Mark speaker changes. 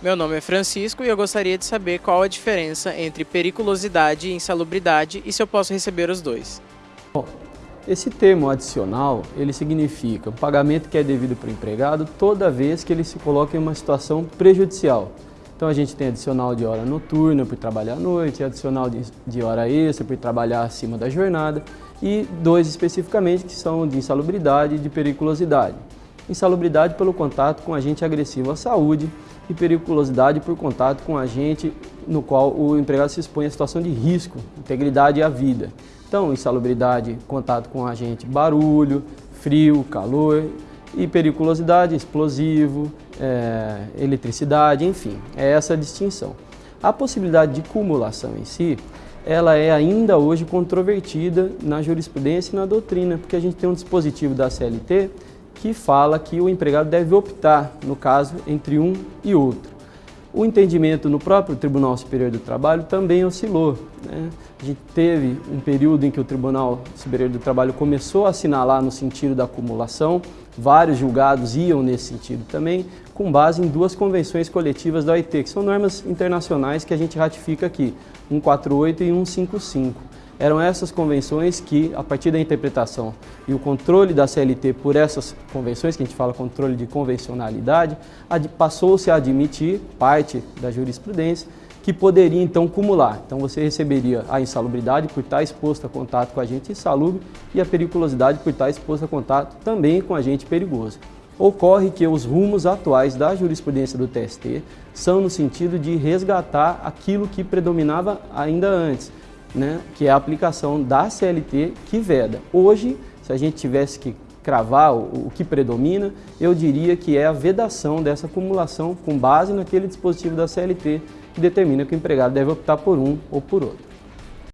Speaker 1: Meu nome é Francisco e eu gostaria de saber qual a diferença entre periculosidade e insalubridade e se eu posso receber os dois.
Speaker 2: Bom, esse termo adicional, ele significa o pagamento que é devido para o empregado toda vez que ele se coloca em uma situação prejudicial. Então a gente tem adicional de hora noturna por trabalhar à noite, adicional de, de hora extra por trabalhar acima da jornada e dois especificamente que são de insalubridade e de periculosidade. Insalubridade pelo contato com agente agressivo à saúde e periculosidade por contato com agente no qual o empregado se expõe a situação de risco, integridade à vida. Então, insalubridade, contato com agente barulho, frio, calor e periculosidade, explosivo, é, eletricidade, enfim, é essa a distinção. A possibilidade de cumulação em si, ela é ainda hoje controvertida na jurisprudência e na doutrina, porque a gente tem um dispositivo da CLT que fala que o empregado deve optar, no caso, entre um e outro. O entendimento no próprio Tribunal Superior do Trabalho também oscilou. Né? A gente teve um período em que o Tribunal Superior do Trabalho começou a assinalar no sentido da acumulação, vários julgados iam nesse sentido também, com base em duas convenções coletivas da OIT, que são normas internacionais que a gente ratifica aqui, 148 e 155. Eram essas convenções que, a partir da interpretação e o controle da CLT por essas convenções, que a gente fala controle de convencionalidade, passou-se a admitir parte da jurisprudência que poderia então cumular. Então você receberia a insalubridade por estar exposto a contato com agente insalubre e a periculosidade por estar exposto a contato também com agente perigoso. Ocorre que os rumos atuais da jurisprudência do TST são no sentido de resgatar aquilo que predominava ainda antes, né, que é a aplicação da CLT que veda. Hoje, se a gente tivesse que cravar o, o que predomina, eu diria que é a vedação dessa acumulação com base naquele dispositivo da CLT que determina que o empregado deve optar por um ou por outro.